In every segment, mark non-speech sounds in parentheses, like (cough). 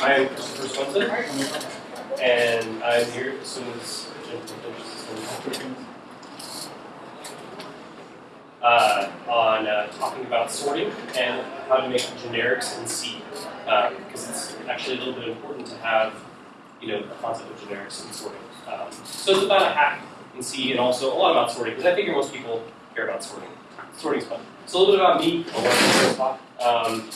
I am Christopher Swenson, and I'm here as soon as uh, on uh, talking about sorting and how to make generics in C, because it's actually a little bit important to have, you know, the concept of generics and sorting. Um, so it's about a hack in C and also a lot about sorting, because I figure most people care about sorting. Sorting's fun. So a little bit about me. Um,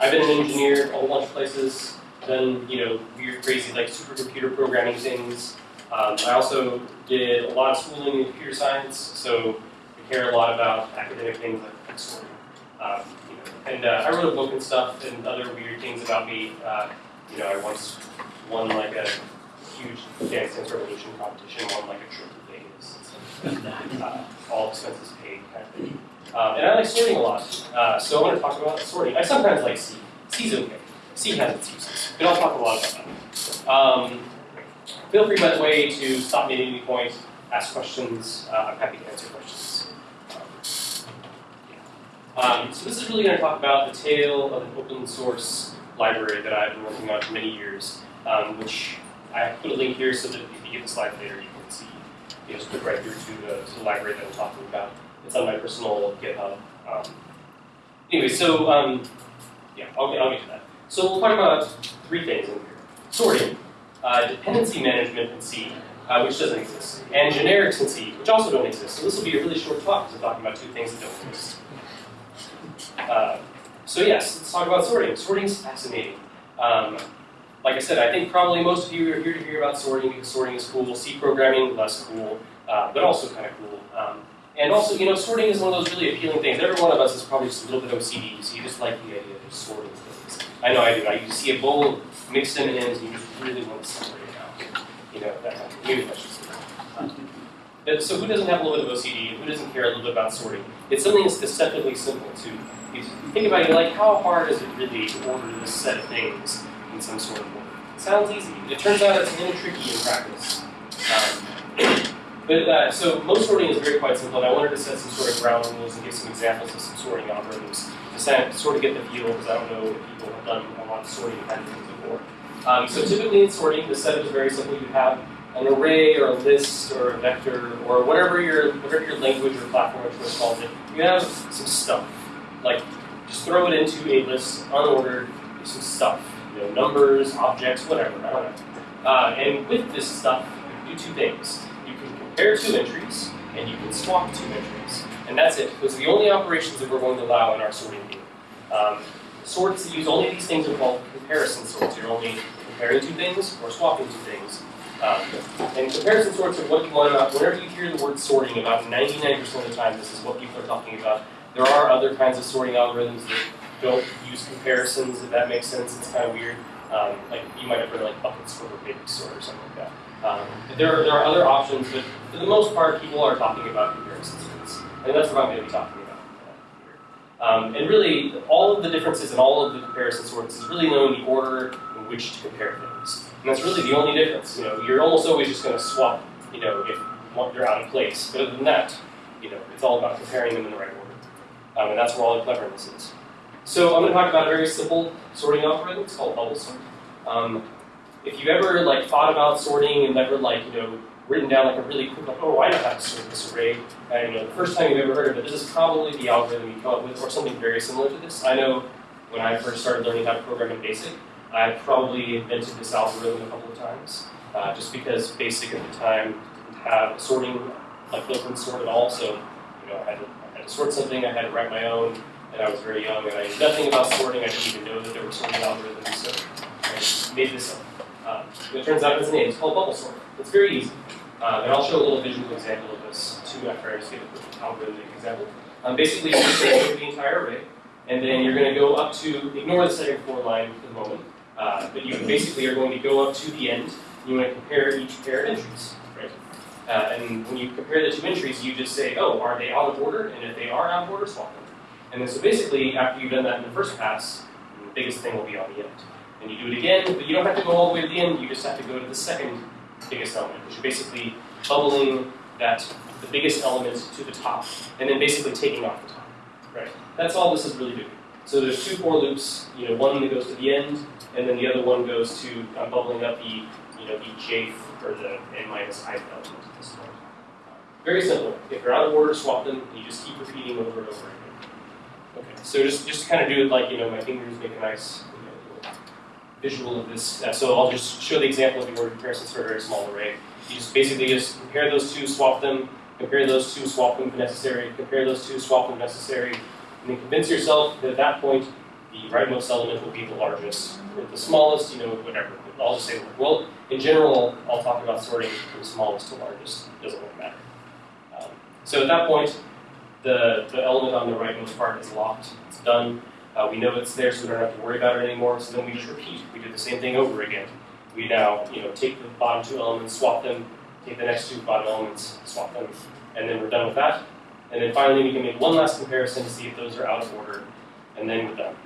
I've been an engineer a whole bunch of places, done, you know, weird, crazy, like supercomputer programming things. Um, I also did a lot of schooling in computer science, so I care a lot about academic things like sorting. Um, you know, and uh, I wrote a book and stuff and other weird things about me. Uh, you know, I once won like a huge Dance Dance Revolution competition, won like a trip to Vegas. and (laughs) Uh, all expenses paid kind of thing. Um, and I like sorting a lot. Uh, so I want to talk about sorting. I sometimes like C. C's okay. C has its uses. But I'll talk a lot about that. Um, feel free, by the way, to stop me at any point, ask questions. Uh, I'm happy to answer questions. Um, so this is really going to talk about the tale of an open source library that I've been working on for many years, um, which I put a link here so that if you get the slide later, you can see, you just click right through to the, to the library that I'm talking about. It's on my personal GitHub. Um, anyway, so um, yeah, I'll I'll get to that. So we'll talk about three things in here. Sorting, uh, dependency management in C, uh, which doesn't exist, and generics in C, which also don't exist. So this will be a really short talk because I'm talking about two things that don't exist. Uh, so yes, let's talk about sorting. Sorting is fascinating. Um, like I said, I think probably most of you are here to hear about sorting because sorting is cool. C programming, less cool, uh, but also kind of cool. Um, and also, you know, sorting is one of those really appealing things. Every one of us is probably just a little bit OCD, so you just like the idea of sorting things. I know I do. You see a bowl mixed M&Ms, and you just really want to separate it out. You know, that kind of maybe that's just but, so who doesn't have a little bit of OCD? Who doesn't care a little bit about sorting? It's something that's deceptively simple to think about it, like how hard is it really to order this set of things in some sort of order? It sounds easy. It turns out it's a little tricky in practice. Um, but uh, so most sorting is very quite simple, and I wanted to set some sort of ground rules and give some examples of some sorting algorithms to sort of get the feel, because I don't know have done a lot of sorting things before. Um, so typically in sorting, the setup is very simple. You have an array or a list or a vector or whatever your whatever your language or platform of choice calls it. You have some stuff. Like just throw it into a list, unordered, some stuff. You know, numbers, objects, whatever. I don't know. Uh, and with this stuff, you do two things You can compare two entries, and you can swap two entries. And that's it. Those are the only operations that we're going to allow in our sorting game. Um, sorts that use only these things are called comparison sorts. You're only comparing two things or swapping two things. Um, and comparison sorts are what you want about, whenever you hear the word sorting, about 99% of the time this is what people are talking about. There are other kinds of sorting algorithms that don't use comparisons, if that makes sense. It's kind of weird. Um, like you might have heard like buckets for a big sort or something like that. Um, there, are, there are other options, but for the most part, people are talking about comparison sorts. And that's what I'm going to be talking about. Um, and really, all of the differences in all of the comparison sorts is really knowing the order in which to compare things. And that's really the only difference. You know, you're almost always just going to swap, you know, if you're out of place. But other than that, you know, it's all about comparing them in the right order. Um, and that's where all the cleverness is. So I'm going to talk about a very simple sorting algorithm. It's called bubble sort. Um, if you've ever like thought about sorting and never like you know written down like a really quick like oh I know how to sort this array, and you know the first time you've ever heard of it, this is probably the algorithm you come up with or something very similar to this. I know when I first started learning how to program in BASIC, I probably invented this algorithm a couple of times, uh, just because BASIC at the time didn't have sorting like built-in sort at all. So you know I had, to, I had to sort something, I had to write my own, and I was very young and I knew nothing about sorting. I didn't even know that there were sorting algorithms, so I made this up. Uh, it turns out it's a name. It's called bubble sort. It's very easy. Uh, and I'll show a little visual example of this too after I just give a algorithmic example. Um, basically, you're going to the entire array, and then you're going to go up to, ignore the second for line for the moment, uh, but you basically are going to go up to the end, you want to compare each pair of entries, right? Uh, and when you compare the two entries, you just say, oh, are they out of order? And if they are out of order, swap them. And then so basically, after you've done that in the first pass, the biggest thing will be on the end. And you do it again, but you don't have to go all the way to the end, you just have to go to the second biggest element, which is basically bubbling that the biggest element to the top, and then basically taking off the top. Right? That's all this is really doing. So there's two for loops, you know, one that goes to the end, and then the other one goes to um, bubbling up the, you know, the jth or the n minus i element at this point. Very simple. If you're out of order, swap them. and You just keep repeating over and over again. Okay. So just just kind of do it like you know, my fingers make a nice visual of this. So I'll just show the example of the order comparison for a very small array. You just basically just compare those two, swap them, compare those two, swap them if necessary, compare those two, swap them if necessary, and then convince yourself that at that point the rightmost element will be the largest. Or the smallest, you know, whatever. I'll just say, well, in general, I'll talk about sorting from smallest to largest. It doesn't really matter. Um, so at that point, the, the element on the rightmost part is locked. It's done. Uh, we know it's there, so we don't have to worry about it anymore. So then we just repeat. We do the same thing over again. We now, you know, take the bottom two elements, swap them, take the next two bottom elements, swap them, and then we're done with that. And then finally, we can make one last comparison to see if those are out of order, and then we're done.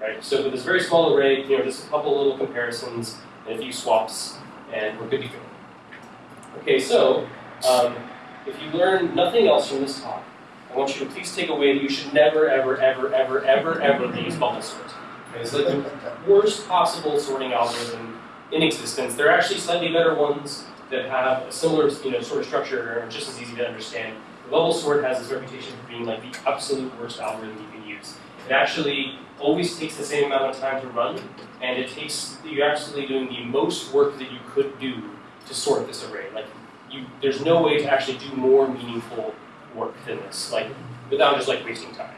Right? So with this very small array, you know, just a couple little comparisons and a few swaps, and we're good to go. Okay, so um, if you learn nothing else from this talk, I want you to please take away that you should never, ever, ever, ever, ever, ever use bubble sort. It's like the worst possible sorting algorithm in existence. There are actually slightly better ones that have a similar, you know, sort of structure and are just as easy to understand. The bubble sort has this reputation for being like the absolute worst algorithm you can use. It actually always takes the same amount of time to run, and it takes you're actually doing the most work that you could do to sort this array. Like you, there's no way to actually do more meaningful work than this, like without just like wasting time.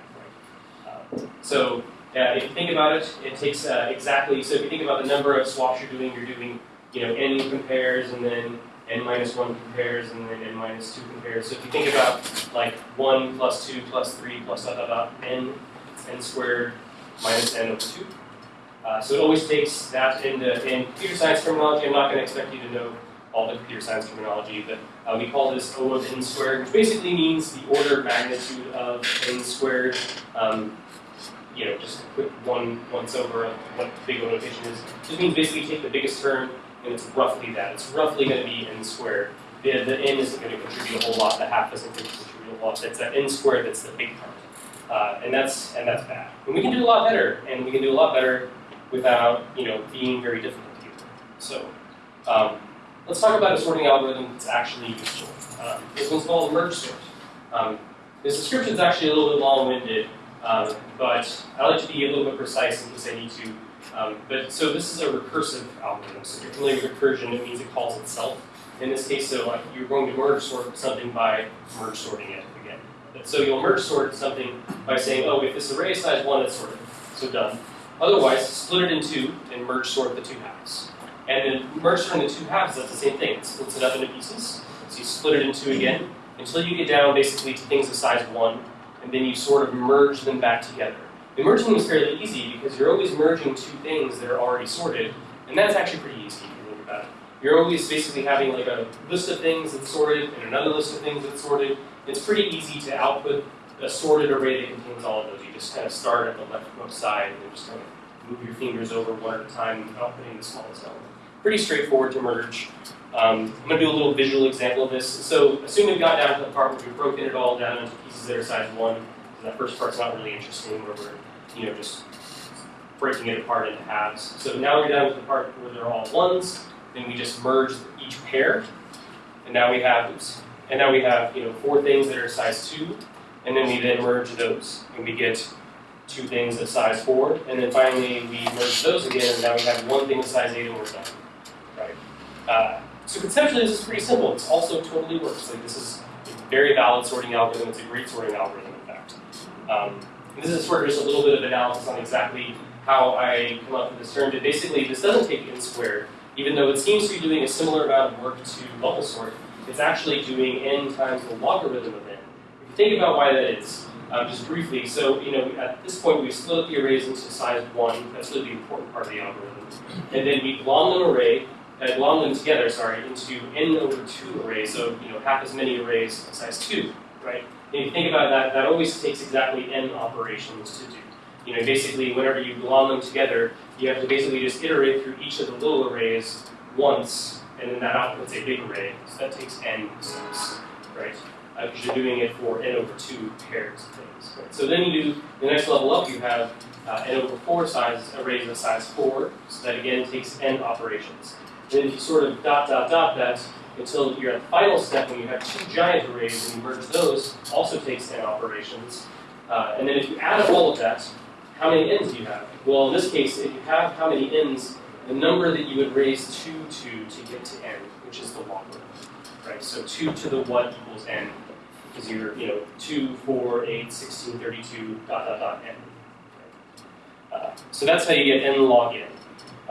Right? Uh, so uh, if you think about it, it takes uh, exactly. So if you think about the number of swaps you're doing, you're doing you know n compares and then n minus one compares and then n minus two compares. So if you think about like one plus two plus three plus dot dot dot n, n squared minus n over 2. Uh, so it always takes that in, the, in computer science terminology. I'm not going to expect you to know all the computer science terminology, but uh, we call this O of n squared, which basically means the order of magnitude of n squared. Um, you know, just a quick one once over of what big O notation is. Just means basically take the biggest term, and it's roughly that. It's roughly going to be n squared. The, the n isn't going to contribute a whole lot. The half doesn't contribute a whole lot. It's that n squared that's the big part. Uh, and that's and that's bad. And we can do a lot better, and we can do a lot better without you know being very difficult to use. So um, let's talk about a sorting algorithm that's actually useful. Um, this one's called merge sort. Um, this description is actually a little bit long-winded, um, but I like to be a little bit precise in case I need to. Um, but so this is a recursive algorithm. So if you're familiar with recursion, it means it calls itself. In this case, so like you're going to merge sort something by merge sorting it. Again. So you'll merge sort something by saying, oh, if this array is size 1, it's sorted. So done. Otherwise, split it in two and merge sort the two halves. And then merge sorting the two halves, that's the same thing. It splits it up into pieces. So you split it in two again until you get down basically to things of size 1, and then you sort of merge them back together. The merging is fairly easy because you're always merging two things that are already sorted, and that's actually pretty easy if you think about it. You're always basically having like a list of things that's sorted and another list of things that's sorted, it's pretty easy to output a sorted array that contains all of those. You just kind of start at the leftmost side and then just kind of move your fingers over one at a time, outputting the smallest element. Pretty straightforward to merge. Um, I'm going to do a little visual example of this. So assume we've got down to the part where we've broken it all down into pieces that are size 1. And that first part's not really interesting, where we're you know, just breaking it apart into halves. So now we're down to the part where they're all ones. Then we just merge each pair. And now we have, oops, and now we have you know four things that are size 2, and then we then merge those, and we get two things of size 4, and then finally we merge those again, and now we have one thing of size 8, and we're done. Uh, so conceptually, this is pretty simple. This also totally works. Like this is a very valid sorting algorithm. It's a great sorting algorithm, in fact. Um, this is sort of just a little bit of analysis on exactly how I come up with this term. But basically, this doesn't take n squared, even though it seems to be doing a similar amount of work to bubble sort it's actually doing n times the logarithm of n. If you think about why that is, um, just briefly, so you know at this point we split the arrays into size 1, that's really the important part of the algorithm, and then we glom them array, uh, glom them together, sorry, into n over 2 arrays, so you know half as many arrays of size 2, right? And if you think about that, that always takes exactly n operations to do. You know, basically, whenever you glom them together, you have to basically just iterate through each of the little arrays once and then that outputs a big array. So that takes n steps, right? because you're doing it for n over 2 pairs of things. Right? So then you do, the next level up, you have uh, n over 4 size arrays of size 4, so that again takes n operations. Then if you sort of dot, dot, dot that until you're at the final step when you have two giant arrays and you merge those, also takes n operations. Uh, and then if you add up all of that, how many n's do you have? Well, in this case, if you have how many n's, the number that you would raise 2 to to get to n, which is the logarithm. Right? So 2 to the what equals n, because you're, you know, 2, 4, 8, 16, 32, dot, dot, dot, n. Uh, so that's how you get n log n.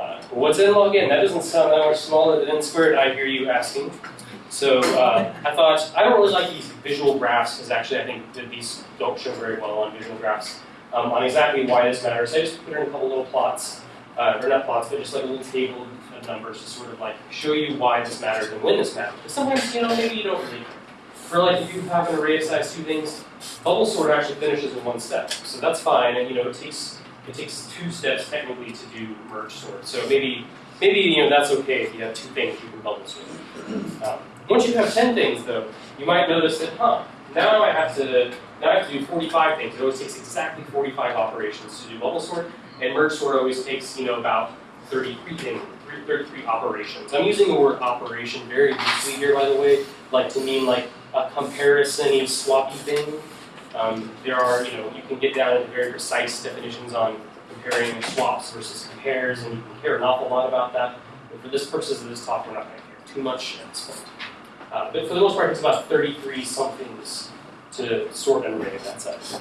Uh, what's n log n? That doesn't sound that much smaller than n squared, I hear you asking. So uh, I thought, I don't really like these visual graphs, because actually I think that these don't show very well on visual graphs, um, on exactly why this matters. I just put in a couple little plots, uh, or not plots, but just like a little table of numbers to sort of like show you why this matters and when this matters. Because sometimes, you know, maybe you don't really, for like if you have an array of size two things, bubble sort actually finishes in one step. So that's fine, and you know, it takes it takes two steps technically to do merge sort. So maybe, maybe you know that's okay if you have two things you can bubble sort. Um, once you have 10 things though, you might notice that, huh, now I have to now I have to do 45 things. It always takes exactly 45 operations to do bubble sort, and merge sort always takes, you know, about 33 things, 33 operations. I'm using the word operation very loosely here, by the way, like to mean like a comparison-y, swappy thing. Um, there are, you know, you can get down into very precise definitions on comparing swaps versus compares, and you can care an awful lot about that. But for this purposes of this talk, we're not going to care too much at this point. Uh, but for the most part, it's about 33 somethings to sort an array of that size.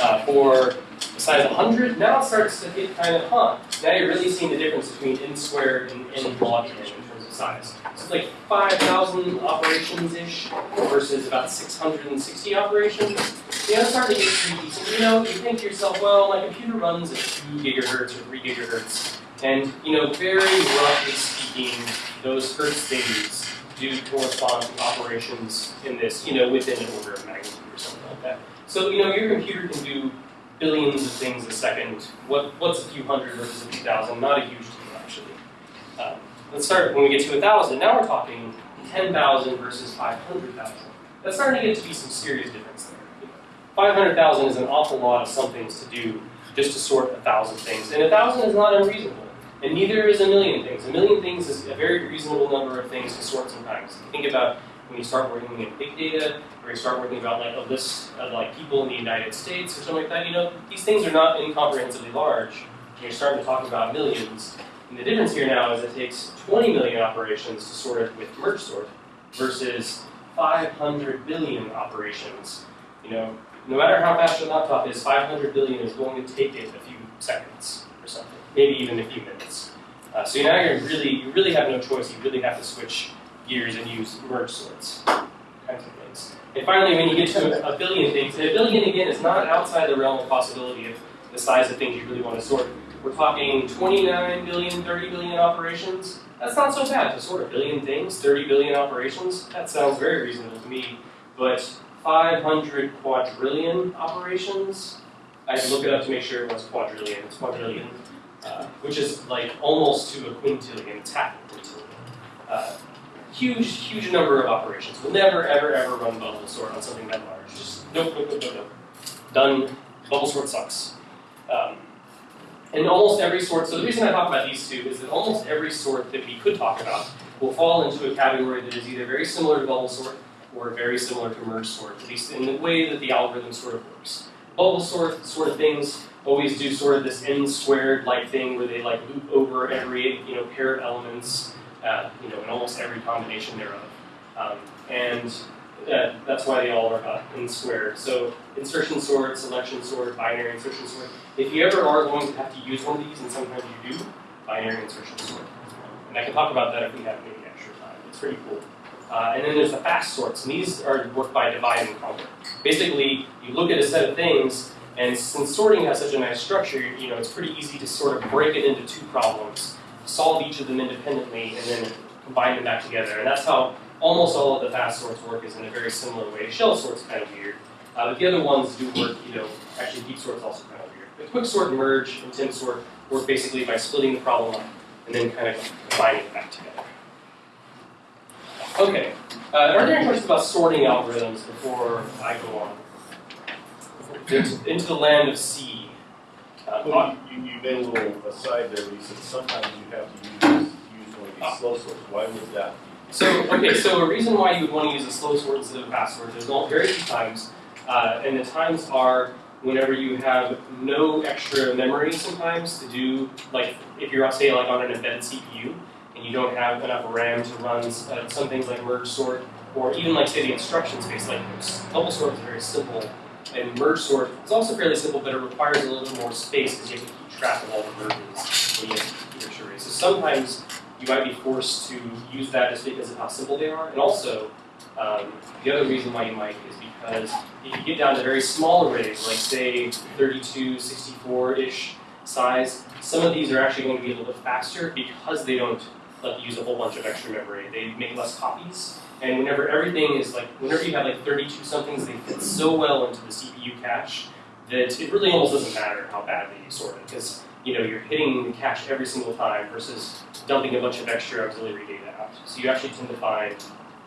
Uh, for size 100, now it starts to get kind of, huh, now you're really seeing the difference between n squared and n log n size. So it's like 5,000 operations-ish versus about 660 operations. Yeah, it's starting to get tricky. So, you know, you think to yourself, well, my computer runs at 2 gigahertz or 3 gigahertz. And, you know, very roughly speaking, those hertz stages do correspond to operations in this, you know, within an order of magnitude or something like that. So, you know, your computer can do billions of things a second. What, what's a few hundred versus a few thousand? Not a huge deal, actually. Um, let's start when we get to a thousand. Now we're talking 10,000 versus 500,000. That's starting to get to be some serious difference there. 500,000 is an awful lot of some things to do just to sort a thousand things. And a thousand is not unreasonable. And neither is a million things. A million things is a very reasonable number of things to sort sometimes. Think about when you start working in big data, or you start working about like a list of like people in the United States or something like that, you know, these things are not incomprehensibly large. And you're starting to talk about millions. And the difference here now is it takes 20 million operations to sort it with merge sort versus 500 billion operations. You know, no matter how fast your laptop is, 500 billion is going to take it a few seconds or something, maybe even a few minutes. Uh, so now you're really, you really have no choice. You really have to switch gears and use merge sorts kinds of things. And finally, when you get to a billion things, and a billion again is not outside the realm of possibility of the size of things you really want to sort. We're talking 29 billion, 30 billion operations. That's not so bad to sort a billion things, 30 billion operations. That sounds very reasonable to me. But 500 quadrillion operations, I had to look it up to make sure it was quadrillion. It's quadrillion, uh, which is like almost to a quintillion. It's half a quintillion. Uh, huge, huge number of operations. We'll never, ever, ever run bubble sort on something that large. Just nope, nope, nope, nope, nope. Done. Bubble sort sucks. Um, and almost every sort, so the reason I talk about these two is that almost every sort that we could talk about will fall into a category that is either very similar to bubble sort or very similar to merge sort, at least in the way that the algorithm sort of works. Bubble sort sort of things always do sort of this n squared like thing where they like loop over every you know pair of elements, uh, you know, in almost every combination thereof. Um, and uh, that's why they all are uh, n squared. So insertion sort, selection sort, binary insertion sort. If you ever are going to have to use one of these, and sometimes you do, binary insertion sort. And I can talk about that if we have maybe extra time. It's pretty cool. Uh, and then there's the fast sorts, and these are worked by divide and conquer. Basically, you look at a set of things, and since sorting has such a nice structure, you know, it's pretty easy to sort of break it into two problems, solve each of them independently, and then combine them back together. And that's how almost all of the fast sorts work is in a very similar way. Shell sort's kind of weird, uh, but the other ones do work, you know, actually heap sort's also kind of weird. But quick sort, merge, and tim sort work basically by splitting the problem up and then kind of combining it back together. Okay. Uh, are there any questions about sorting algorithms before I go on? Into, into the land of C. Uh, Well, you, you made a little aside there, where you said sometimes you have to use, use one of Ah. these slow sorts, why would that? So, okay, so a reason why you would want to use a slow sort instead of a fast sort, there's all very few times, uh, and the times are whenever you have no extra memory sometimes to do, like, if you're, say, like on an embedded CPU, and you don't have enough RAM to run uh, some things like merge sort, or even like, say, the instruction space, like bubble sort is very simple, and merge sort is also fairly simple, but it requires a little bit more space because you have to keep track of all the merges when you have computer arrays. So sometimes you might be forced to use that just because of how simple they are. And also, um, the other reason why you might is because if you get down to very small arrays, like say 32, 64-ish size, some of these are actually going to be a little bit faster because they don't you use a whole bunch of extra memory. They make less copies. And whenever everything is like, whenever you have like 32 somethings, they fit so well into the CPU cache that it really almost doesn't matter how badly you sort it. Because you know, you're hitting the cache every single time versus dumping a bunch of extra auxiliary data out. So you actually tend to find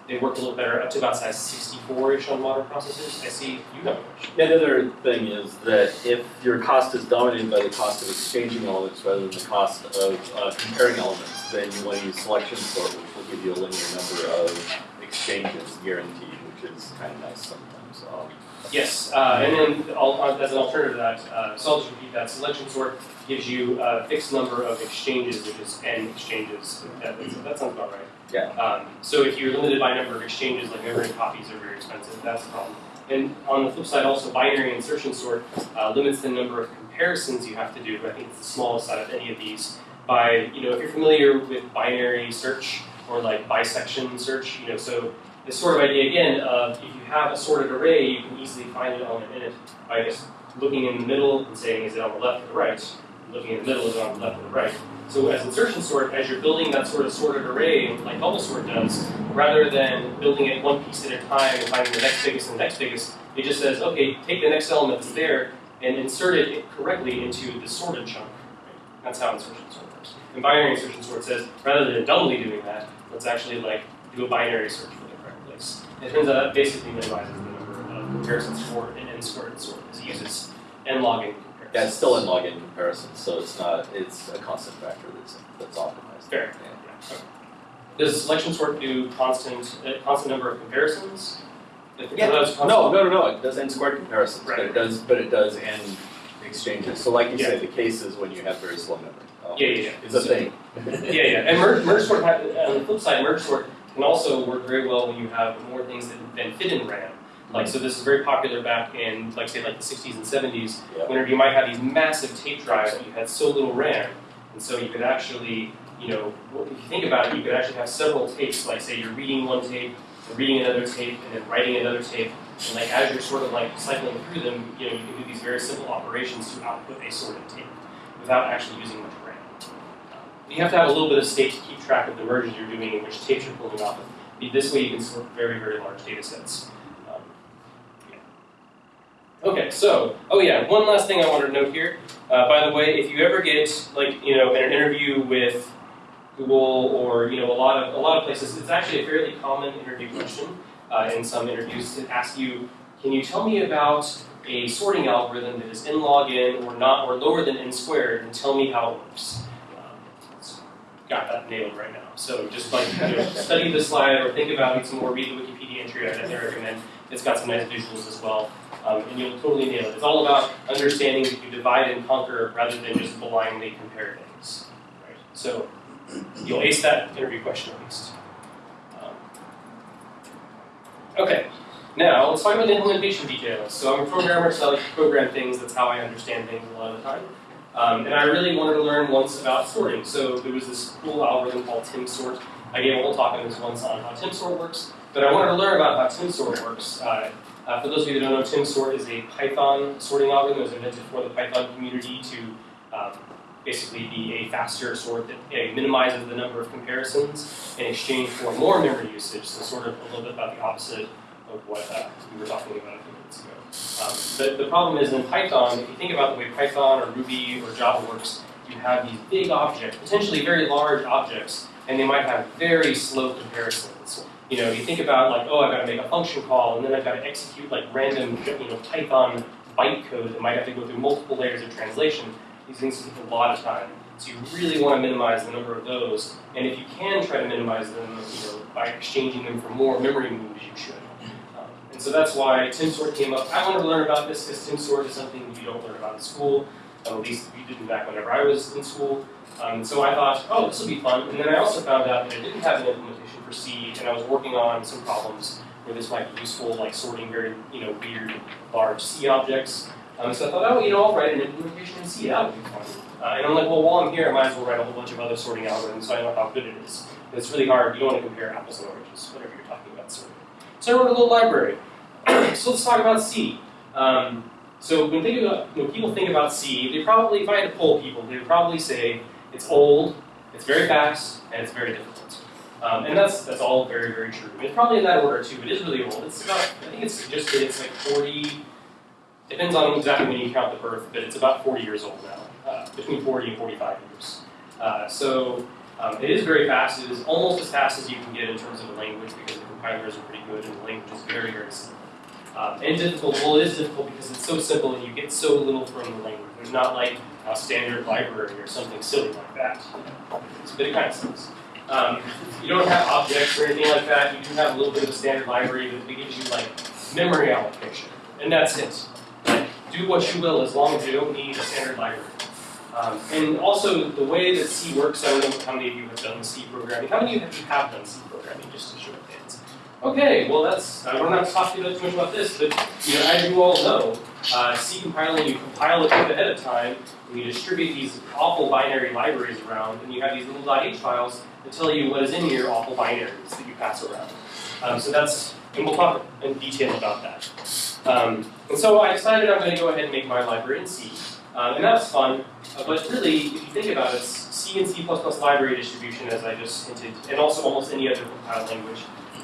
they work a little better up to about size 64-ish on modern processors. I see you have a question. Yeah, the other thing is that if your cost is dominated by the cost of exchanging elements rather than the cost of uh, comparing elements, then you want to use selection sort, which will give you a linear number of exchanges guaranteed, which is kind of nice sometimes. Um, Yes, uh, and then al- uh, as an alternative to that, uh, so I'll just repeat that. Selection sort gives you a fixed number of exchanges, which is n exchanges. That, that sounds about right. Yeah. Um, so if you're limited by number of exchanges, like memory copies are very expensive, that's a problem. And on the flip side, also binary insertion sort uh, limits the number of comparisons you have to do. I think it's the smallest out of any of these. By you know, if you're familiar with binary search or like bisection search, you know, so this sort of idea again of if you have a sorted array, you can easily find an element in it by just looking in the middle and saying is it on the left or the right, looking in the middle is it on the left or the right. So as insertion sort, as you're building that sort of sorted array like bubble sort does, rather than building it one piece at a time and finding the next biggest and the next biggest, it just says, okay, take the next element that's there and insert it correctly into the sorted chunk. That's how insertion sort works. And binary insertion sort says, rather than doubly doing that, let's actually like do a binary search for the correct place. And it turns out that basically minimizes the number of comparisons for an n squared sort, because it uses n log n comparisons. Yeah, it's still n log n comparison, so it's not, it's a constant factor that's, that's optimized. Fair. Yeah. Yeah, okay. Does selection sort do constant, a constant number of comparisons? Yeah. No, no, no, no, it does n squared comparisons, but it does, but it does n exchanges. So like you Yeah. say, the case is when you have very slow memory. Yeah, yeah, yeah. It's a thing. (laughs) Yeah, yeah, and merge, merge sort, ha- uh, on the flip side, merge sort can also work very well when you have more things that than fit in RAM. Like, so this is very popular back in, like, say, like the 60s and 70s, Yeah. whenever you might have these massive tape drives, but you had so little RAM, and so you could actually, you know, if you think about it, you could actually have several tapes. Like, say, you're reading one tape, reading another tape, and then writing another tape, and like as you're sort of like cycling through them, you know, you can do these very simple operations to output a sorted tape without actually using much RAM. You have to have a little bit of state to keep track of the merges you're doing and which tapes you're pulling off of. This way you can sort very, very large data sets. Um. Okay, so, oh yeah, one last thing I wanted to note here. Uh, by the way, if you ever get, like, you know, in an interview with Google or, you know, a lot of, a lot of places, it's actually a fairly common interview question uh, in some interviews to ask you, can you tell me about a sorting algorithm that is n log n or not, or lower than n squared, and tell me how it works? Um, got that nailed right now. So just like you know, (laughs) study the slide or think about it some more, read the Wikipedia entry I definitely recommend. It's got some nice visuals as well, um, and you'll totally nail it. It's all about understanding that you divide and conquer rather than just blindly compare things. Right? So you'll ace that interview question at least. Um, okay, now let's talk about implementation details. So I'm a programmer, so I like to program things. That's how I understand things a lot of the time. Um, and I really wanted to learn once about sorting. So there was this cool algorithm called TimSort. I gave a whole talk on this once on how TimSort works, but I wanted to learn about how TimSort works. Uh, uh, for those of you that don't know, TimSort is a Python sorting algorithm. It was invented for the Python community to um, basically be a faster sort that minimizes the number of comparisons in exchange for more memory usage. So sort of a little bit about the opposite of what uh, we were talking about a few minutes ago. Um, the, the problem is in Python, if you think about the way Python or Ruby or Java works, you have these big objects, potentially very large objects, and they might have very slow comparisons. You know, you think about like, oh, I've got to make a function call, and then I've got to execute like random, you know, Python bytecode that might have to go through multiple layers of translation. These things take a lot of time. So you really want to minimize the number of those. And if you can try to minimize them, you know, by exchanging them for more memory moves, you should. And so that's why TimSort came up. I wanted to learn about this because TimSort is something you don't learn about in school. At least we didn't back whenever I was in school. Um, so I thought, oh, this will be fun. And then I also found out that it didn't have an implementation for C, and I was working on some problems where this might be useful, like sorting very, you know, weird, large C objects. Um, so I thought, oh, you know, I'll write an implementation in C. That would be fun. Uh, and I'm like, well, while I'm here, I might as well write a whole bunch of other sorting algorithms so I know how good it is. It's really hard. You don't want to compare apples and oranges, whatever you're talking about sorting. So I wrote a little library. so let's talk about C. (clears throat) Um, so when, when people think about C, they probably, if I had to poll people, they would probably say it's old, it's very fast, and it's very difficult. Um, and that's that's all very, very true. It's probably in that order too. It is really old. It's about, I think it's just it's like 40, depends on exactly when you count the birth, but it's about 40 years old now, uh, between 40 and 45 years. Uh, so um, it is very fast. It is almost as fast as you can get in terms of a language because compilers are pretty good and the language is very, very simple. Um, and difficult, well, it is difficult because it's so simple and you get so little from the language. There's not like a standard library or something silly like that. But it kind of sucks. Um, you don't have objects or anything like that. You do have a little bit of a standard library that gives you like memory allocation, and that's it. Like, do what you will as long as you don't need a standard library. Um, and also the way that C works, I don't know how many of you have done C programming. How many of you have done C programming, just to show? Okay, well that's, I don't have to talk to you too much about this, but you know, as you all know, uh, C compiling, you compile a code ahead of time, and you distribute these awful binary libraries around, and you have these little .h files that tell you what is in your awful binaries that you pass around. Um, so that's, and we'll talk in detail about that. Um, and so I decided I'm going to go ahead and make my library in C. Um, and that's fun, uh, but really, if you think about it, C and C++ library distribution, as I just hinted, and also almost any other compiled language,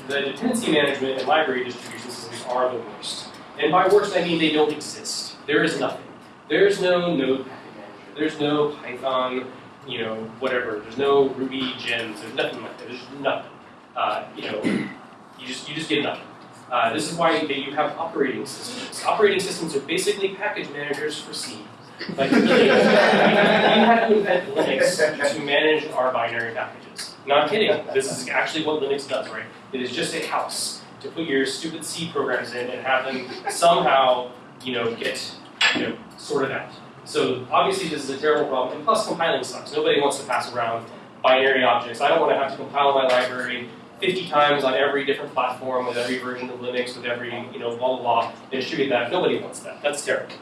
the dependency management and library distribution systems are the worst. And by worst, I mean they don't exist. There is nothing. There's no node package manager. There's no Python, you know, whatever. There's no Ruby gems. There's nothing like that. There's nothing. Uh, you know, you just you just get nothing. Uh, this is why you have operating systems. Operating systems are basically package managers for C. Like, we had to invent Linux to manage our binary packages. Not kidding. This is actually what Linux does, right? It is just a house to put your stupid C programs in and have them somehow, you know, get, you know, sorted out. So obviously this is a terrible problem, and plus compiling sucks. Nobody wants to pass around binary objects. I don't want to have to compile my library 50 times on every different platform with every version of Linux, with every, you know, blah, blah, blah, and distribute that. Nobody wants that. That's terrible.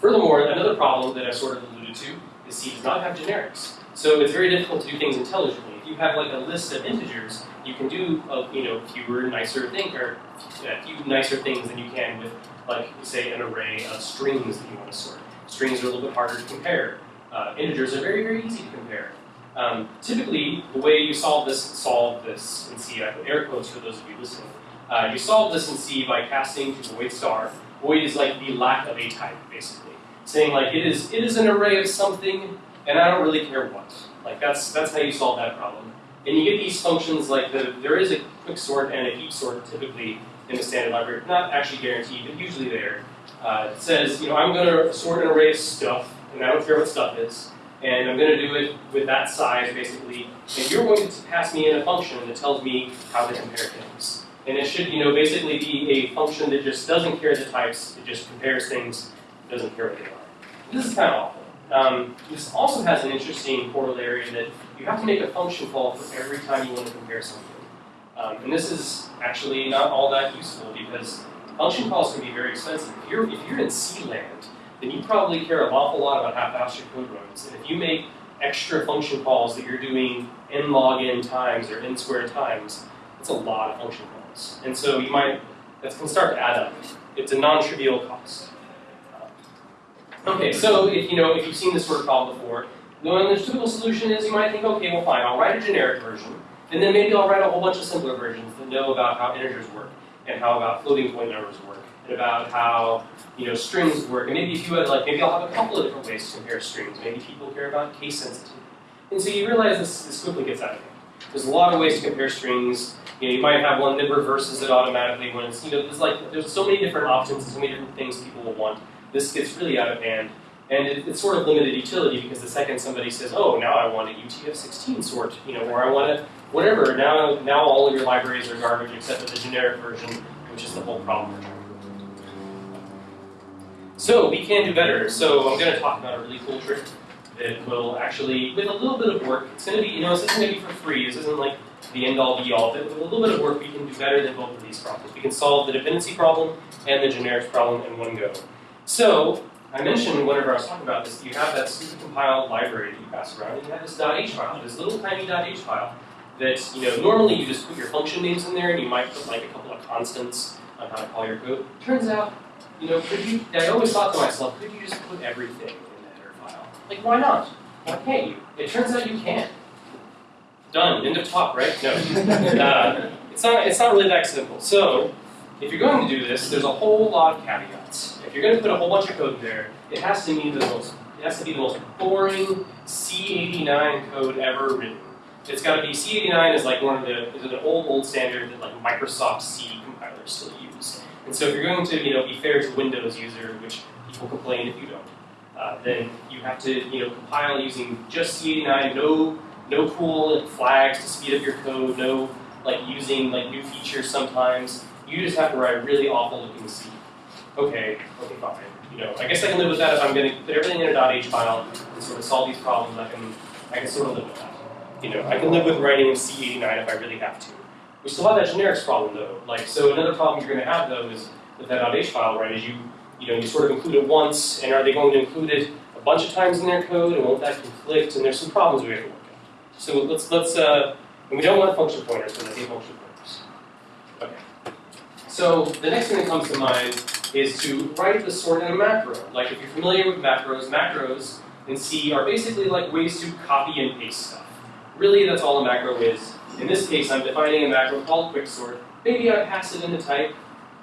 Furthermore, another problem that I sort of alluded to is C does not have generics. So it's very difficult to do things intelligently. If you have like a list of integers, you can do uh, you know fewer, nicer things, or a few nicer things than you can with like say an array of strings that you want to sort. Strings are a little bit harder to compare. Uh, integers are very, very easy to compare. Um, typically, the way you solve this, solve this in C, I put air quotes for those of you listening. Uh, you solve this in C by casting to void star. Void is like the lack of a type, basically, saying like it is it is an array of something, and I don't really care what. Like that's that's how you solve that problem. And you get these functions like the there is a quick sort and a heap sort typically in the standard library, not actually guaranteed, but usually there. Uh, it says, you know, I'm going to sort an array of stuff, and I don't care what stuff is, and I'm going to do it with that size, basically, and you're going to pass me in a function that tells me how to compare things. And it should, you know, basically be a function that just doesn't care the types, it just compares things, doesn't care what they are. This is kind of awful. Um, this also has an interesting corollary that you have to make a function call for every time you want to compare something. Um, and this is actually not all that useful because function calls can be very expensive. If you're, if you're in C land, then you probably care an awful lot about how fast your code runs. And if you make extra function calls that you're doing n log n times or n squared times, it's a lot of function calls. And so you might, that can start to add up. It's a non-trivial cost. Okay, so if you know, if you've seen this sort of problem before, then the typical solution is you might think, okay, well fine, I'll write a generic version, and then maybe I'll write a whole bunch of simpler versions that know about how integers work, and how about floating point numbers work, and about how you know strings work. And maybe if you had like, maybe I'll have a couple of different ways to compare strings. Maybe people care about case sensitivity. And so you realize this, this quickly gets out of hand. There's a lot of ways to compare strings. You know, you might have one that reverses it automatically when it's, you know, there's like, there's so many different options and so many different things people will want. This gets really out of hand. And it, it's sort of limited utility because the second somebody says, oh, now I want a UTF-16 sort, you know, or I want a whatever, now, now all of your libraries are garbage except for the generic version, which is the whole problem So we can do better. So I'm going to talk about a really cool trick that will actually, with a little bit of work, it's going to be, you know, this isn't going to be for free. This isn't like the end all be all. But with a little bit of work, we can do better than both of these problems. We can solve the dependency problem and the generics problem in one go. So I mentioned whenever I was talking about this, you have that stupid compiled library that you pass around, and you have this .h file, this little tiny .h file that, you know, normally you just put your function names in there and you might put like a couple of constants on how to call your code. Turns out, you know, could you, I always thought to myself, could you just put everything in the header file? Like, why not? Why can't you? It turns out you can. Done, end of talk, right? No. (laughs) uh, it's, not, it's not really that simple. So, if you're going to do this, there's a whole lot of caveats. If you're going to put a whole bunch of code there, it has to be the most, it has to be the most boring C89 code ever written. It's got to be C89 is like one of the is an old old standard that like Microsoft C compilers still use. And so if you're going to you know be fair to Windows user, which people complain if you don't, uh, then you have to you know compile using just C89, no no cool flags to speed up your code, no like using like new features sometimes. You just have to write really awful looking C. Okay, okay, fine. You know, I guess I can live with that if I'm going to put everything in a .h file and sort of solve these problems. I can I can sort of live with that. You know, I can live with writing in C89 if I really have to. We still have that generics problem though. Like, so another problem you're going to have though is with that .h file, right? Is you, you know, you sort of include it once, and are they going to include it a bunch of times in their code, and won't that conflict? And there's some problems we have to work out. So let's let's, uh, and we don't want function pointers because I hate function pointers. Okay. So the next thing that comes to mind is to write the sort in a macro. Like if you're familiar with macros, macros in C are basically like ways to copy and paste stuff. Really, that's all a macro is. In this case, I'm defining a macro called quicksort. Maybe I pass it in the type,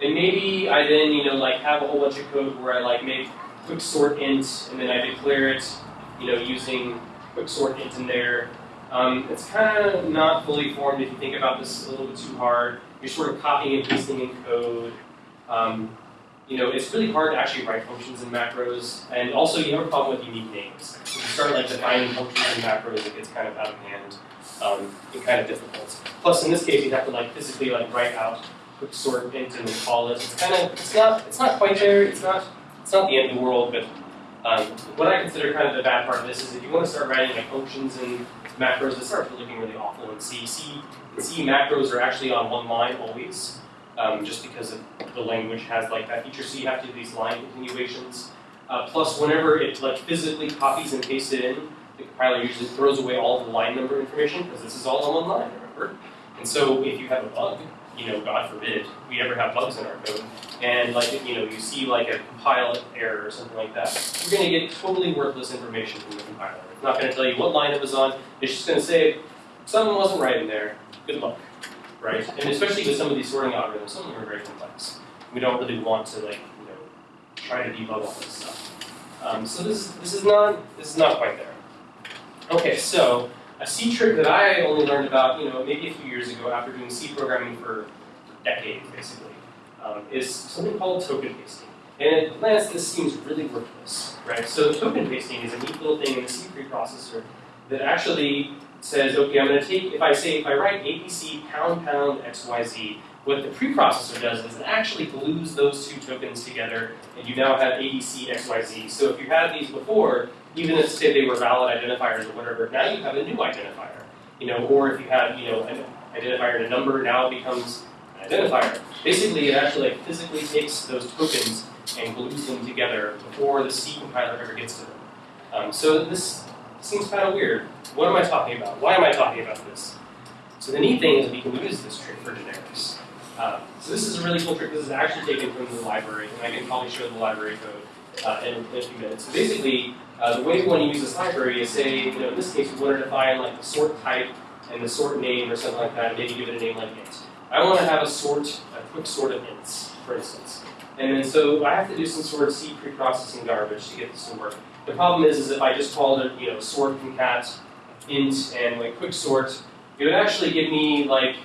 and maybe I then, you know, like have a whole bunch of code where I like make quicksort int, and then I declare it, you know, using quicksort int in there. Um, it's kind of not fully formed if you think about this a little bit too hard. You're sort of copying and pasting in code. Um, you know, it's really hard to actually write functions in macros, and also you have a problem with unique names. If you start like defining functions in macros, it gets kind of out of hand um, and kind of difficult. Plus, in this case, you'd have to like physically like write out quick sort int and call it. It's kind of it's not it's not quite there. It's not it's not the end of the world, but um, what I consider kind of the bad part of this is if you want to start writing like functions and macros, it starts looking really awful. in C, C, C macros are actually on one line always um, just because of the language has like that feature. So you have to do these line continuations. Uh, plus, whenever it like physically copies and pastes it in, the compiler usually throws away all the line number information because this is all on one line, remember? And so if you have a bug, you know, God forbid, we ever have bugs in our code, and like you know, you see like a compile error or something like that, you're going to get totally worthless information from the compiler. It's not going to tell you what line it was on. It's just going to say something wasn't right in there. Good luck right? And especially with some of these sorting algorithms, some of them are very complex. We don't really want to like, you know, try to debug all this stuff. Um, so this this is not this is not quite there. Okay, so a C trick that I only learned about, you know, maybe a few years ago after doing C programming for decades, basically, um, is something called token pasting. And at glance, this seems really worthless, right? So token pasting is a neat little thing in the C preprocessor that actually says, okay, I'm going to take, if I say, if I write ABC pound pound XYZ, what the preprocessor does is it actually glues those two tokens together, and you now have ABC XYZ. So if you had these before, even if say they were valid identifiers or whatever, now you have a new identifier. You know, or if you had, you know, an identifier and a number, now it becomes an identifier. Basically, it actually like physically takes those tokens and glues them together before the C compiler ever gets to them. Um, so this seems kind of weird. What am I talking about? Why am I talking about this? So the neat thing is we can use this trick for generics. Um, so this is a really cool trick. This is actually taken from the library, and I can probably show the library code uh, in, a few minutes. So basically, uh, the way we want to use this library is say, you know, in this case, we want to define like the sort type and the sort name or something like that, and maybe give it a name like int. I want to have a sort, a quick sort of ints, for instance. And then so I have to do some sort of C preprocessing garbage to get this to work. The problem is, is if I just called it, you know, sort concat int and like quick sort, it would actually give me like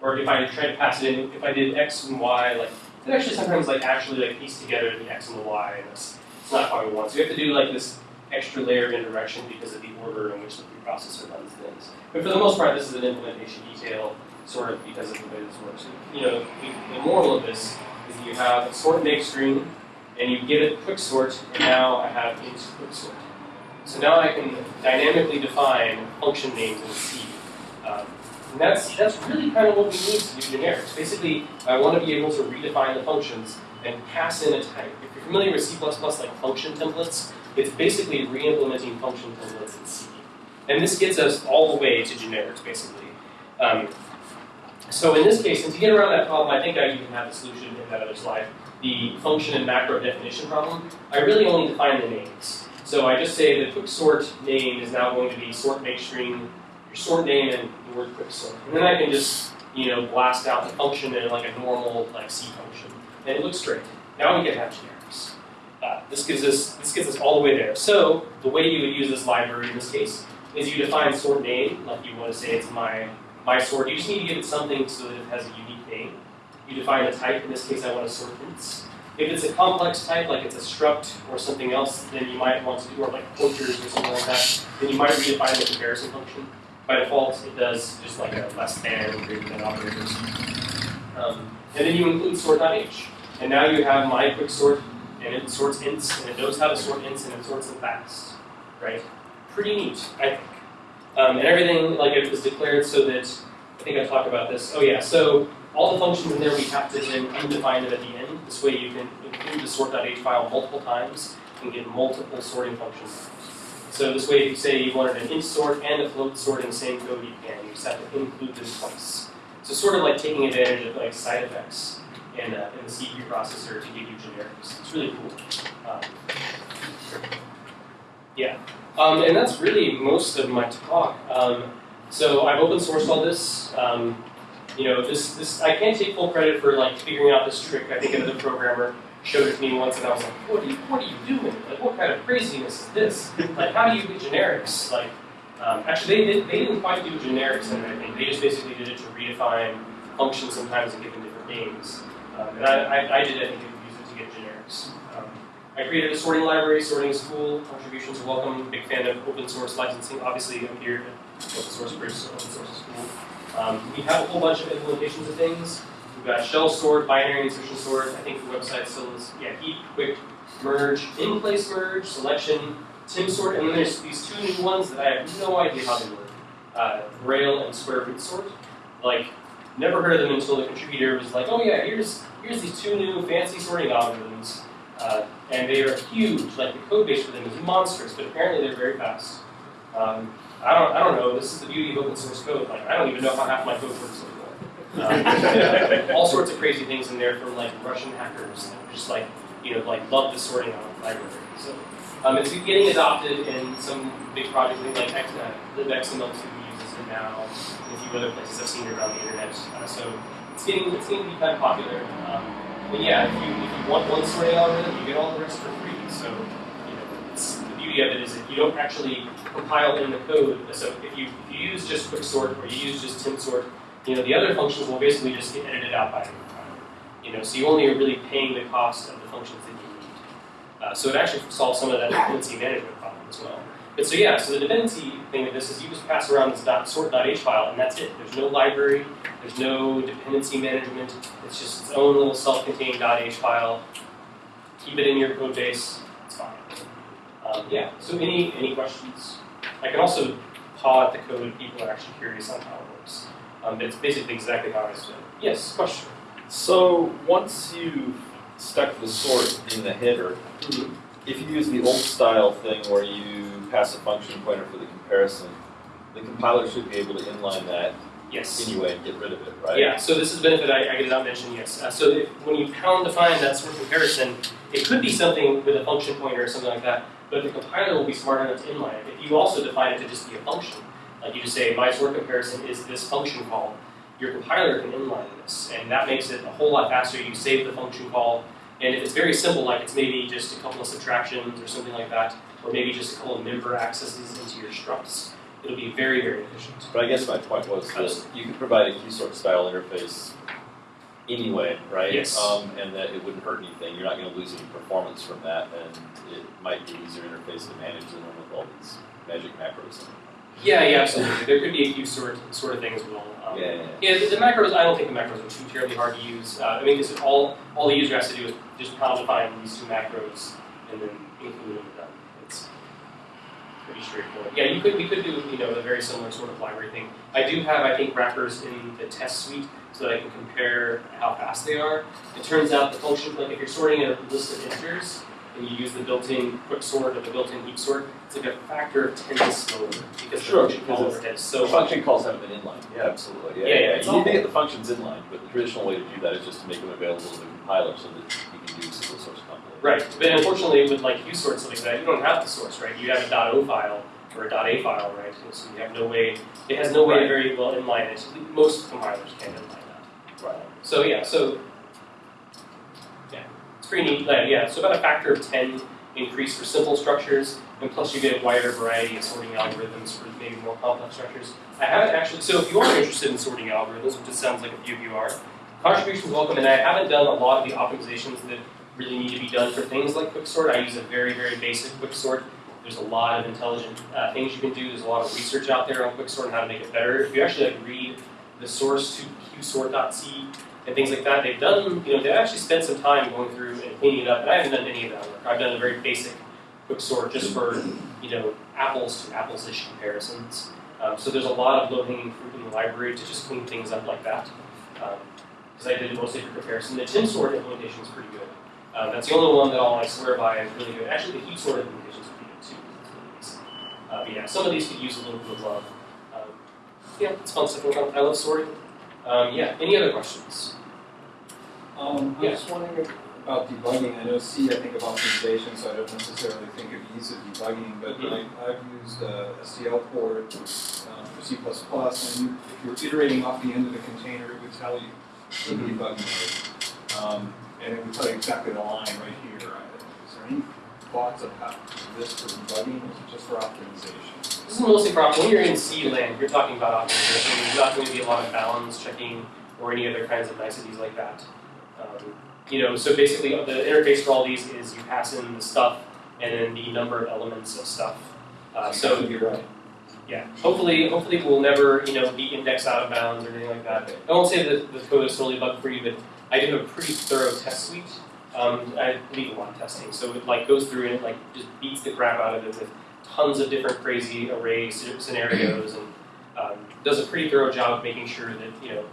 or if I tried to pass it in, if I did x and y, like it actually sometimes like actually like piece together the x and the y, and it's, it's not how we want. So you have to do like this extra layer of indirection because of the order in which the preprocessor runs things. But for the most part, this is an implementation detail, sort of because of the way this works. You know, the, moral of this is that you have a sort make string, and you give it quick sort, and now I have int quick sort. So now I can dynamically define function names in C. And that's, that's really kind of what we need to do generics. Basically, I want to be able to redefine the functions and pass in a type. If you're familiar with C++ like function templates, it's basically re-implementing function templates in C. And this gets us all the way to generics, basically. Um, so in this case, and to get around that problem, I think I even have the solution in that other slide, the function and macro definition problem, I really only define the names. So I just say the quick sort name is now going to be sort make string, your sort name and the word quick sort. And then I can just, you know, blast out the function in like a normal like C function. And it looks great. Now we can have generics. Uh, this gives us this gets us all the way there. So the way you would use this library in this case is you define sort name, like you want to say it's my my sort. You just need to give it something so that it has a unique name. You define a type. In this case, I want to sort hints. If it's a complex type, like it's a struct or something else, then you might want to do, or like pointers or something like that, then you might redefine the comparison function. By default, it does just like a less than, greater than operators. Um, and then you include sort.h. And now you have my quick sort, and it sorts ints, and it knows how to sort ints, and it sorts them fast. Right? Pretty neat, I think. Um, and everything, like it was declared so that, I think I talked about this. Oh yeah, so all the functions in there, we have to then undefine them at the end. This way you can include the sort.h file multiple times and get multiple sorting functions. So this way, if you say you wanted an int sort and a float sort in the same code, you can. You just have to include this twice. So sort of like taking advantage of like side effects in, uh, in the C preprocessor to give you generics. It's really cool. Um, yeah. Um, and that's really most of my talk. Um, so I've open sourced all this. Um, you know, this, this I can't take full credit for like figuring out this trick. I think another programmer showed it to me once, and I was like, "What are you, what are you doing? Like, what kind of craziness is this? Like, how do you get generics? Like, um, actually, they, did, they didn't quite do generics in. I think they just basically did it to redefine functions sometimes and give them different names. Um, and I, I, I did, I think, use it to get generics. Um, I created a sorting library. Sorting is cool. Contributions are welcome. Big fan of open source licensing. Obviously, I'm here at open source bridge, so open source is cool. Um, we have a whole bunch of implementations of things. We've got shell sort, binary insertion sort. I think the website still is, yeah, heap, quick, merge, in place merge, selection, tim sort, and then there's these two new ones that I have no idea how they work. Uh, Grail and square root sort. Like, never heard of them until the contributor was like, oh yeah, here's here's these two new fancy sorting algorithms. Uh, and they are huge, like the code base for them is monstrous, but apparently they're very fast. Um, I don't, I don't know. This is the beauty of open source code. Like, I don't even know how half my code works. Um, (laughs) all sorts of crazy things in there from like Russian hackers that just like, you know, like love the sorting out library. So um, it's getting adopted in some big projects like XNet, libxml2 uses it now, and a few other places I've seen it around the internet. Uh, so it's getting, it's getting to be kind of popular. Um, but yeah, if you, if you want one sorting algorithm, you get all the rest for free. So you know, it's, the beauty of it is that you don't actually compile in the code. So if you, if you use just quicksort or you use just timsort, you know, the other functions will basically just get edited out by the compiler. You know, so you only are really paying the cost of the functions that you need. Uh, so it actually solves some of that dependency management problem as well. But so yeah, so the dependency thing of this is you just pass around this dot sort.h file and that's it. There's no library, there's no dependency management. It's just its own little self-contained .h file. Keep it in your code base. It's fine. Um, yeah. So any any questions? I can also paw at the code if people are actually curious on how it works. Um, it's basically exactly how I said. Yes. Question. So once you've stuck the sort in the header, if you use the old style thing where you pass a function pointer for the comparison, the compiler should be able to inline that Yes. anyway and get rid of it, right? Yeah, so this is a benefit I, I did not mention, yes. Uh, so if, when you pound define that sort of comparison, it could be something with a function pointer or something like that, but the compiler will be smart enough to inline it. If you also define it to just be a function, like you just say, my sort comparison is this function call, your compiler can inline this, and that makes it a whole lot faster. You save the function call, and if it's very simple, like it's maybe just a couple of subtractions or something like that, or maybe just a couple of member accesses into your structs, it'll be very, very efficient. But I guess my point was that you could provide a QSort style interface anyway, right? Yes. Um, and that it wouldn't hurt anything, you're not gonna lose any performance from that, and it might be an easier interface to manage than with all these magic macros. Yeah, yeah, absolutely. There could be a few sort sort of things will. Um, Yeah, yeah, Yeah, the, the macros. I don't think the macros are too terribly hard to use. Uh, I mean, because all all the user has to do is just define these two macros and then include them. It's pretty straightforward. Yeah, you could we could do you know a very similar sort of library thing. I do have I think wrappers in the test suite so that I can compare how fast they are. It turns out the function like if you're sorting a list of integers and you use the built-in quick sort or the built-in heap sort, it's like a factor of ten slower because Sure, the function because call it's- So so much. function calls haven't been inline, yeah, absolutely, yeah, Yeah, yeah, yeah, you need to get the functions inline, but the traditional way to do that is just to make them available to the compiler so that you can do single source compilation. Right, but unfortunately with like qsort something like that, you don't have the source, right? You have a .o file or a .a file, right? So you have no way, it has no way to Right. very well inline it. Most compilers can't inline that. Right. So yeah, so pretty neat. Yeah, so about a factor of ten increase for simple structures, and plus you get a wider variety of sorting algorithms for maybe more complex structures. I haven't actually. So if you are interested in sorting algorithms, which it sounds like a few of you are, contributions welcome. And I haven't done a lot of the optimizations that really need to be done for things like quicksort. I use a very very basic quicksort. There's a lot of intelligent uh, things you can do. There's a lot of research out there on quicksort and how to make it better. If you actually like read the source to qsort.c and things like that. They've done, you know, they've actually spent some time going through and cleaning it up, and I haven't done any of that work. I've done a very basic quick sort just for, you know, apples to apples-ish comparisons. Um, so there's a lot of low-hanging fruit in the library to just clean things up like that. Because I did mostly for comparison. The tim sort implementation is pretty good. Um, that's the only one that I'll like, swear by is really good. Actually, the heap sort implementation is pretty good too. Uh, but yeah, some of these could use a little bit of love. Um, yeah, it's fun stuff. I love sorting. Um, yeah, any other questions? Um, I'm Yeah. just wondering about debugging. I know C, I think of optimization, so I don't necessarily think of ease of debugging, but Mhm. I, I've used uh, STL port uh, for C++, and you, if you're iterating off the end of the container, it would tell you the Mhm. debugging mode. Um, and it would tell you exactly the line right here. There any thoughts of how this for debugging, or just for optimization? This is mostly for when you're in C land, you're talking about optimization. There's not going to be a lot of balance checking or any other kinds of niceties like that. Um, you know, so basically the interface for all these is you pass in the stuff and then the number of elements of stuff. Uh, so you're right. yeah, hopefully, hopefully we'll never you know be indexed out of bounds or anything like that. I won't say that the code is totally bug free, but I do a pretty thorough test suite. Um, I lot of testing, so it like goes through and it like just beats the crap out of it with tons of different crazy array scenarios and um, does a pretty thorough job of making sure that you know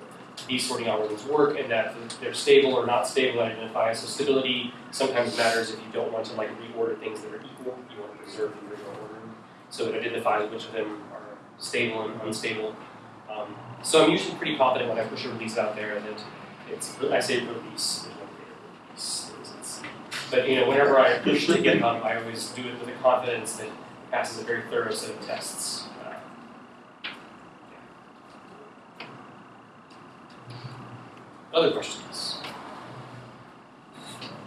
these sorting algorithms work and that they're stable or not stable and identify. So stability sometimes matters if you don't want to like reorder things that are equal. You want to preserve the original order. So it identifies which of them are stable and unstable. Um, so I'm usually pretty confident when I push a release out there that it's I say release. But you know, whenever I push to GitHub, I always do it with a confidence that passes a very thorough set of tests. Uh, Other questions?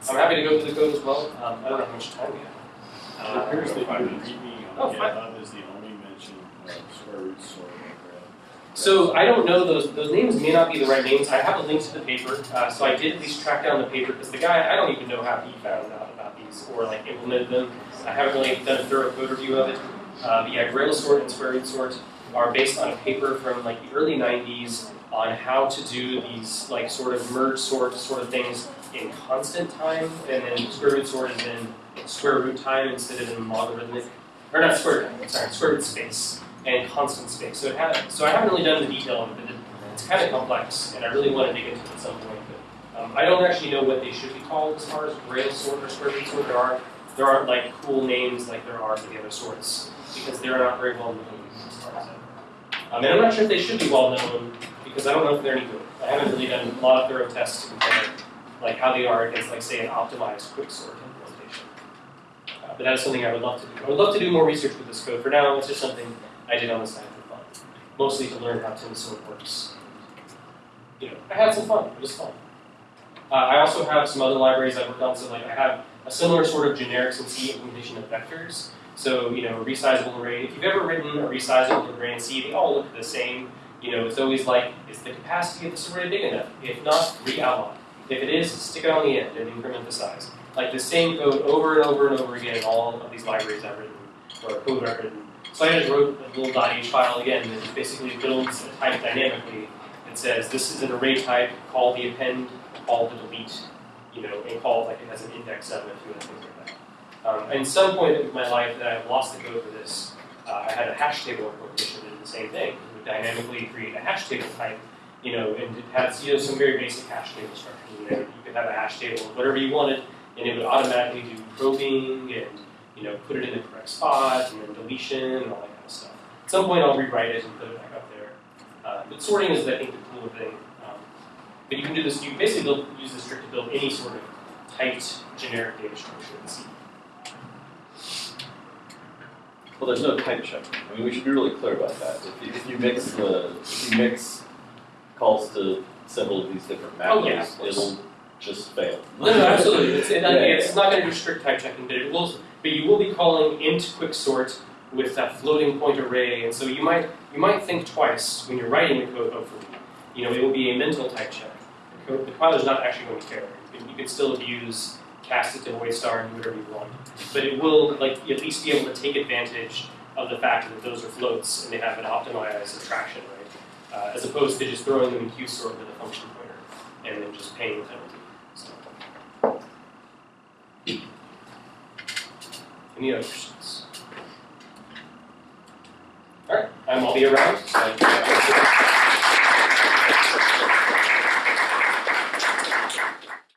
I'm happy to go through the code as well. Um, I don't know how much time we have. It appears that your README Oh, on fine. GitHub is the only mention of square root sorting. So I don't know those those names may not be the right names. I have a link to the paper, uh, so I did at least track down the paper because the guy I don't even know how he found out about these or like implemented them. I haven't really done a thorough code review of it. Uh, but yeah, Grail sort and square root sort are based on a paper from like the early '90s on how to do these like sort of merge sort sort of things in constant time, and then square root sort is in square root time instead of in logarithmic, or not square root, sorry, square root space and constant space. So had, so I haven't really done the detail of it, but it's kind of complex, and I really want to dig into it at some point. But um, I don't actually know what they should be called as far as Grail sort or square sort. There are there aren't like cool names like there are for the other sorts because they're not very well known. Um, and I'm not sure if they should be well known because I don't know if they're any good. I haven't really done a lot of thorough tests to compare like how they are against like say an optimized quicksort implementation. Uh, but that is something I would love to do. I would love to do more research with this code. For now, it's just something I did on the side for fun, mostly to learn how Timsort works. You know, I had some fun. It was fun. Uh, I also have some other libraries I've worked on. So like I have a similar sort of generics generic C implementation of vectors, So, you know, a resizable array, if you've ever written a resizable array in C, they all look the same. You know, it's always like, is the capacity of this array big enough? If not, re-outline. If it is, stick it on the end and increment the size. Like the same code over and over and over again in all of these libraries I've written, or code I've written. So I just wrote a little .h file again that basically builds a type dynamically that says this is an array type, call the append, call the delete, you know, and call like it has an index of it, and things like that. Um, and some point in my life that I've lost the code for this, uh, I had a hash table implementation that did the same thing. It would dynamically create a hash table type, you know, and it has you know some very basic hash table structures in there. You could have a hash table of whatever you wanted, and it would automatically do probing and you know put it in the correct spot and then deletion and all that kind of stuff. At some point, I'll rewrite it and put it back up there. Uh, but sorting is, I think, the cooler thing. Um, but you can do this. You basically build, use this trick to build any sort of typed generic data structure in C. Well, there's no type check. I mean, we should be really clear about that. If you, if you mix the, if you mix calls to several of these different Oh, yeah, macros, it'll just fail. No, no, absolutely. It's, it, (laughs) Yeah, yeah, not going to do strict type checking, but it will. But you will be calling int quicksort with that floating point array, and so you might you might think twice when you're writing the code. Hopefully, you know it will be a mental type check. The, code, the compiler is not actually going to care. You can, still abuse cast it to void star and do whatever you want, but it will like at least be able to take advantage of the fact that those are floats and they have an optimized attraction, right? Uh, as opposed to just throwing them in qsort with a function pointer and then just paying the Any other questions? All right, um, I'll be around. So